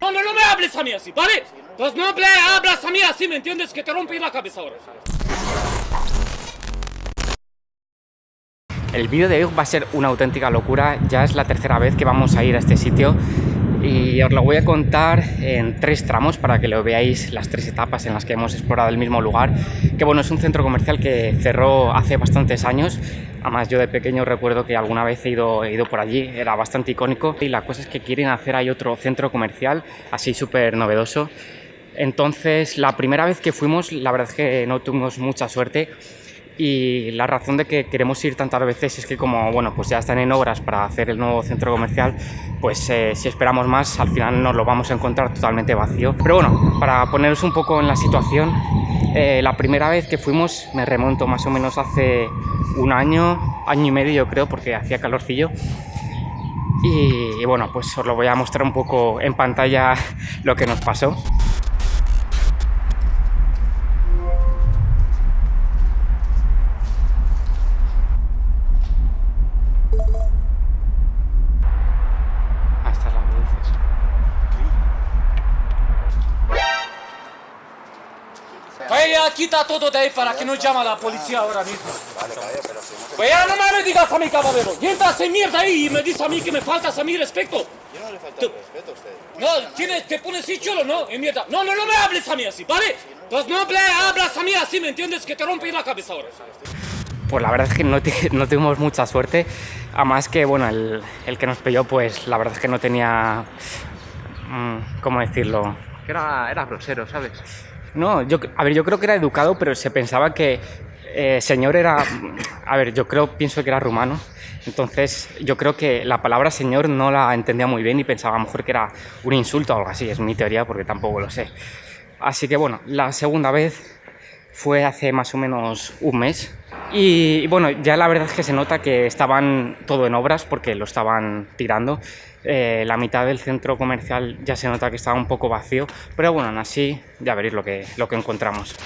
No, no, me hables a mí así, ¿vale? Pues no me hablas a mí así, ¿me entiendes? Que te rompí la cabeza ahora. El vídeo de hoy va a ser una auténtica locura, ya es la tercera vez que vamos a ir a este sitio y os lo voy a contar en tres tramos para que lo veáis las tres etapas en las que hemos explorado el mismo lugar que bueno, es un centro comercial que cerró hace bastantes años. Además yo de pequeño recuerdo que alguna vez he ido, he ido por allí, era bastante icónico. Y la cosa es que quieren hacer ahí otro centro comercial así súper novedoso. Entonces la primera vez que fuimos la verdad es que no tuvimos mucha suerte y la razón de que queremos ir tantas veces es que como bueno pues ya están en obras para hacer el nuevo centro comercial pues eh, si esperamos más al final nos lo vamos a encontrar totalmente vacío. Pero bueno para poneros un poco en la situación eh, la primera vez que fuimos me remonto más o menos hace un año año y medio yo creo porque hacía calorcillo. Y, y bueno pues os lo voy a mostrar un poco en pantalla lo que nos pasó quita todo de ahí para que no llame a la policía ahora mismo. Vaya, no me digas a mi caballero. Y entras en mierda ahí y me dices a mí que me faltas a mi respeto. Yo no le falta Tú- respeto a usted. No, tienes, te pones así cholo, ¿no? En mierda. No, no, no me hables a mí así, ¿vale? Pues no me hablas a mí así, ¿me entiendes? Que te rompí la cabeza ahora. Pues la verdad es que no, te- no tuvimos mucha suerte, además que bueno, el, el que nos pilló pues la verdad es que no tenía, mm, ¿cómo decirlo? Que era, era grosero, ¿sabes? No, yo, a ver, yo creo que era educado, pero se pensaba que eh, señor era, a ver, yo creo, pienso que era rumano, entonces yo creo que la palabra señor no la entendía muy bien y pensaba a lo mejor que era un insulto o algo así, es mi teoría porque tampoco lo sé. Así que bueno, la segunda vez fue hace más o menos un mes. Y, bueno, ya la verdad es que se nota que estaban todo en obras porque lo estaban tirando. Eh, la mitad del centro comercial ya se nota que estaba un poco vacío, pero bueno, aún así ya veréis lo que, lo que encontramos.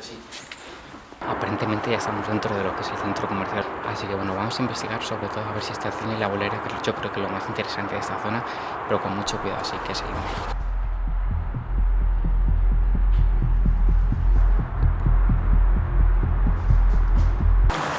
Sí. Aparentemente ya estamos dentro de lo que es el centro comercial, así que bueno, vamos a investigar sobre todo a ver si está el cine y la bolera, que yo creo que es lo más interesante de esta zona, pero con mucho cuidado, así que seguimos.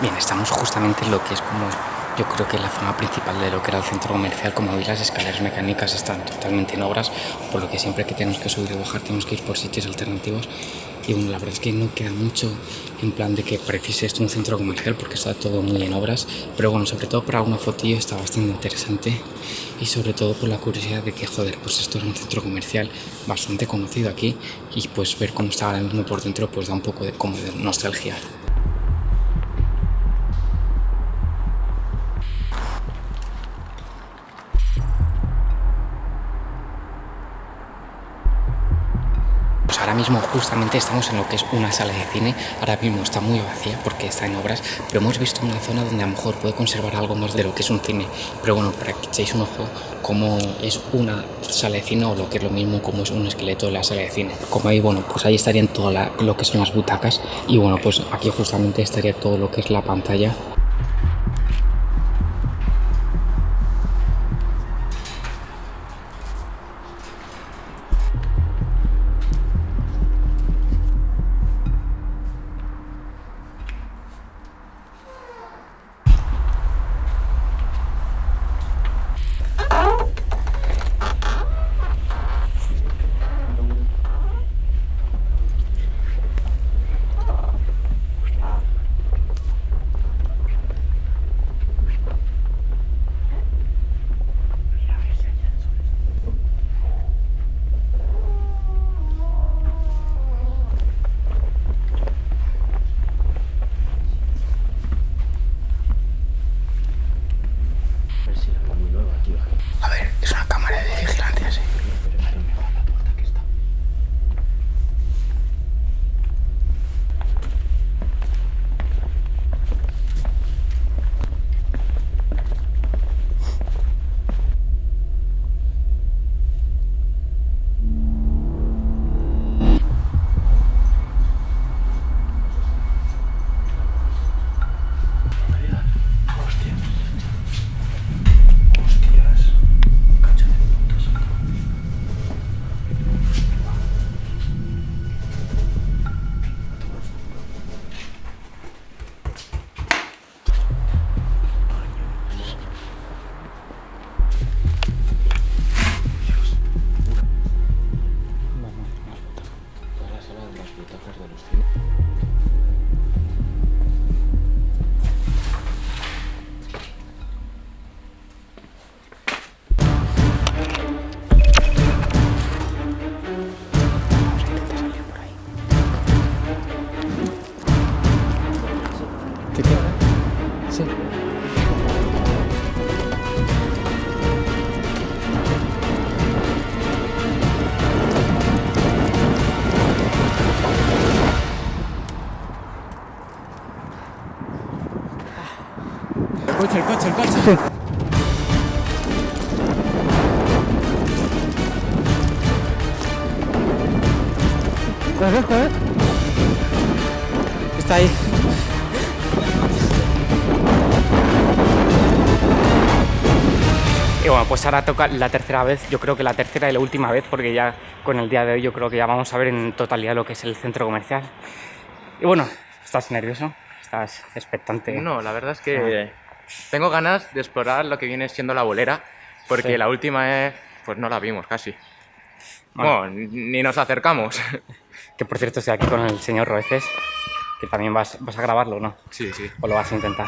Bien, estamos justamente en lo que es como yo creo que la zona principal de lo que era el centro comercial, como veis las escaleras mecánicas están totalmente en obras, por lo que siempre que tenemos que subir y bajar tenemos que ir por sitios alternativos. Y bueno, la verdad es que no queda mucho en plan de que precise esto un centro comercial porque está todo muy en obras, pero bueno, sobre todo para una fotillo está bastante interesante. Y sobre todo por la curiosidad de que joder, pues esto es un centro comercial bastante conocido aquí. Y pues ver cómo está ahora mismo por dentro pues da un poco de como de nostalgia. Mismo justamente estamos en lo que es una sala de cine. Ahora mismo está muy vacía porque está en obras, pero hemos visto una zona donde a lo mejor puede conservar algo más de lo que es un cine. Pero bueno, para que echéis un ojo cómo es una sala de cine o lo que es lo mismo como es un esqueleto de la sala de cine. Como ahí, bueno, pues ahí estarían todo la- lo que son las butacas y bueno, pues aquí justamente estaría todo lo que es la pantalla coche, el coche, el coche. Sí. Está ahí. Y bueno, pues ahora toca la tercera vez, yo creo que la tercera y la última vez, porque ya con el día de hoy yo creo que ya vamos a ver en totalidad lo que es el centro comercial. Y bueno, ¿estás nervioso? ¿Estás expectante? No, la verdad es que tengo ganas de explorar lo que viene siendo la bolera, porque Sí. la última vez pues no la vimos casi. Bueno. Bueno, ni nos acercamos. Que por cierto estoy aquí con el señor Roeces, que también vas, vas a grabarlo, ¿no? sí, sí. ¿O lo vas a intentar?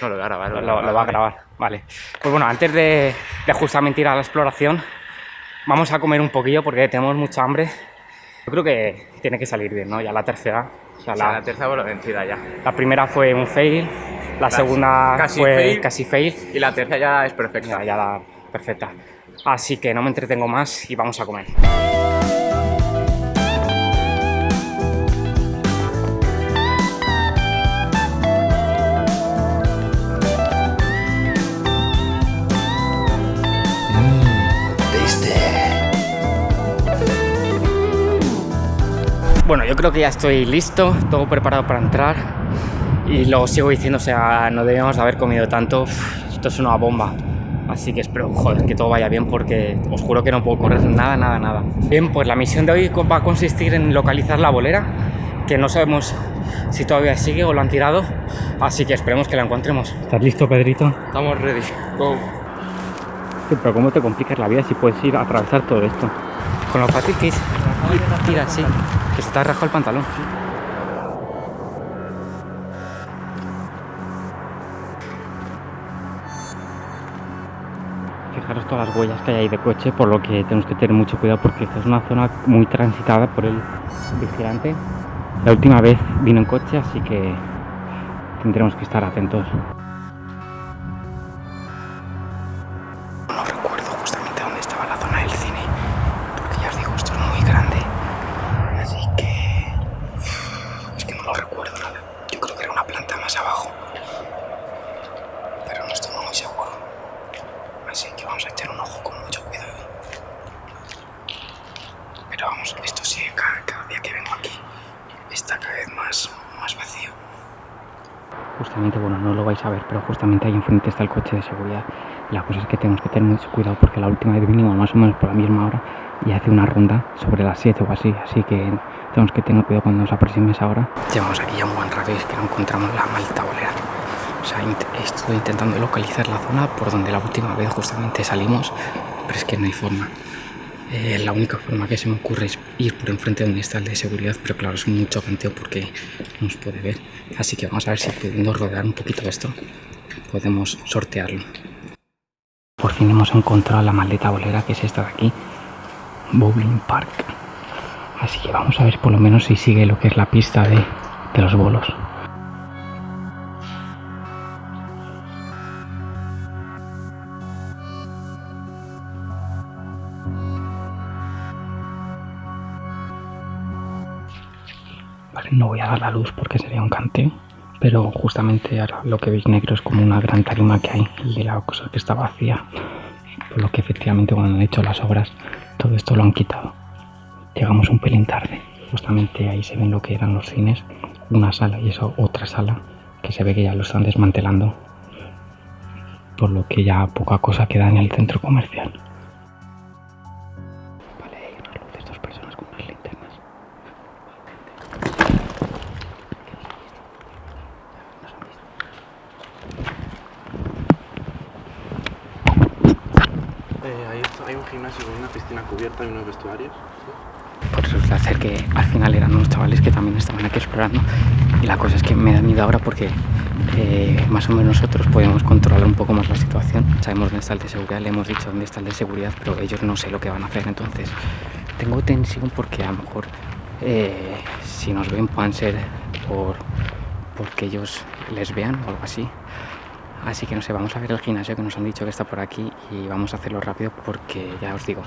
No lo voy a grabar. Lo, lo- lo va a grabar, vale. Pues bueno, antes de, de justamente ir a la exploración, vamos a comer un poquillo porque tenemos mucha hambre. Yo creo que tiene que salir bien, ¿no? Ya la tercera. O sea, O sea, la, la tercera bola vencida ya. la primera fue un fail, la segunda casi fue fail. casi fail, Y la tercera ya es perfecta. ya, ya la perfecta. Así que no me entretengo más y vamos a comer. Bueno, yo creo que ya estoy listo, todo preparado para entrar. Y lo sigo diciendo, o sea, no debíamos de haber comido tanto. Uf, Esto es una bomba. Así que espero, joder, que todo vaya bien porque os juro que no puedo correr nada, nada, nada. Bien, pues la misión de hoy va a consistir en localizar la bolera, que no sabemos si todavía sigue o lo han tirado. Así que esperemos que la encontremos. ¿Estás listo, Pedrito? Estamos ready. Go. pero ¿cómo te complicas la vida si puedes ir a atravesar todo esto? Con lo fácil que es. Tira, sí. Que se te ha rajado el pantalón. Todas las huellas que hay ahí de coche, por lo que tenemos que tener mucho cuidado porque esta es una zona muy transitada por el vigilante. La última vez vino en coche, así que tendremos que estar atentos. Así que vamos a echar un ojo con mucho cuidado. Pero vamos, esto sigue cada, cada día que vengo aquí. Está cada vez más, más vacío. Justamente, bueno, no lo vais a ver, pero justamente ahí enfrente está el coche de seguridad. La cosa es que tenemos que tener mucho cuidado porque la última vez vinimos más o menos por la misma hora y hace una ronda sobre las 7 o así, así que tenemos que tener cuidado cuando nos aproxime esa hora. Llevamos aquí ya un buen rato y es que no encontramos la maldita bolera. Sea, estoy intentando localizar la zona por donde la última vez justamente salimos, pero es que no hay forma. Eh, la única forma que se me ocurre es ir por enfrente donde está el de seguridad, pero claro, es mucho canteo porque no nos puede ver. Así que vamos a ver si pudiendo rodear un poquito esto, podemos sortearlo. Por fin hemos encontrado la maldita bolera que es esta de aquí, Bowling Park. Así que vamos a ver por lo menos si sigue lo que es la pista de, de los bolos. No voy a dar la luz porque sería un canteo, pero justamente ahora lo que veis negro es como una gran tarima que hay y la cosa que está vacía. Por lo que efectivamente cuando han hecho las obras todo esto lo han quitado. Llegamos un pelín tarde. Justamente ahí se ven lo que eran los cines, una sala y eso otra sala que se ve que ya lo están desmantelando. Por lo que ya poca cosa queda en el centro comercial. Hay un gimnasio con una piscina cubierta y unos vestuarios. Pues resulta ser que al final eran unos chavales que también estaban aquí explorando. Y la cosa es que me da miedo ahora porque eh, más o menos nosotros podemos controlar un poco más la situación. Sabemos dónde está el de seguridad, le hemos dicho dónde está el de seguridad, pero ellos no sé lo que van a hacer. Entonces tengo tensión porque a lo mejor eh, si nos ven puedan ser por porque ellos les vean o algo así. Así que no sé, vamos a ver el gimnasio que nos han dicho que está por aquí y vamos a hacerlo rápido porque ya os digo,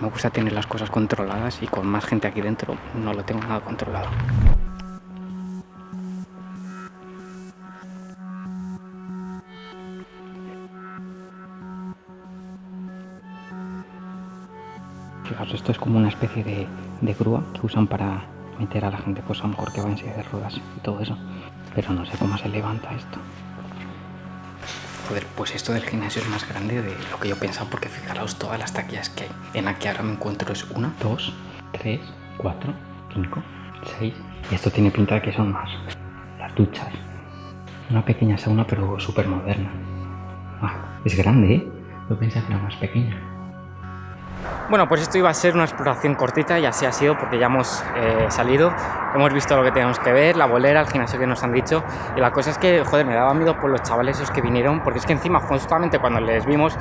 me gusta tener las cosas controladas y con más gente aquí dentro no lo tengo nada controlado. Fijaos, esto es como una especie de, de grúa que usan para meter a la gente, pues a lo mejor que va en silla de ruedas y todo eso. Pero no sé cómo se levanta esto. Joder, pues esto del gimnasio es más grande de lo que yo pensaba, porque fijaros todas las taquillas que hay. En la que ahora me encuentro es una, dos, tres, cuatro, cinco, seis. Y esto tiene pinta de que son más. Las duchas. Una pequeña sauna, pero súper moderna. Ah, es grande, ¿eh? Yo pensaba que era más pequeña. Bueno, pues esto iba a ser una exploración cortita y así ha sido porque ya hemos eh, salido, hemos visto lo que teníamos que ver, la bolera, el gimnasio que nos han dicho. Y la cosa es que, joder, me daba miedo por los chavales esos que vinieron porque es que encima justamente cuando les vimos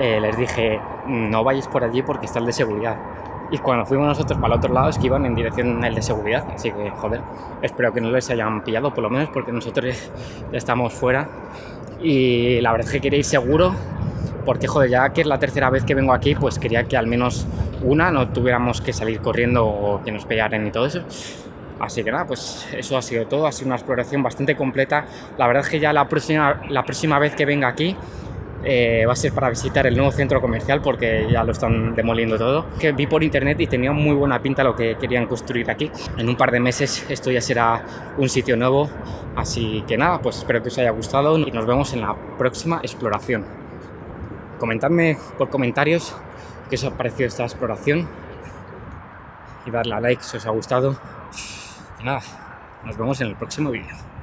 eh, les dije no vayáis por allí porque está el de seguridad y cuando fuimos nosotros para el otro lado es que iban en dirección el de seguridad. Así que, joder, espero que no les hayan pillado por lo menos porque nosotros ya estamos fuera. Y la verdad es que quería ir seguro porque joder, ya que es la tercera vez que vengo aquí, pues quería que al menos una no tuviéramos que salir corriendo o que nos pegaran y todo eso. Así que nada, pues eso ha sido todo, ha sido una exploración bastante completa. La verdad es que ya la próxima, la próxima vez que venga aquí eh, va a ser para visitar el nuevo centro comercial porque ya lo están demoliendo todo. Que vi por internet y tenía muy buena pinta lo que querían construir aquí. En un par de meses esto ya será un sitio nuevo. Así que nada, pues espero que os haya gustado y nos vemos en la próxima exploración comentadme por comentarios qué os ha parecido esta exploración y darle a like si os ha gustado. Y nada, nos vemos en el próximo vídeo.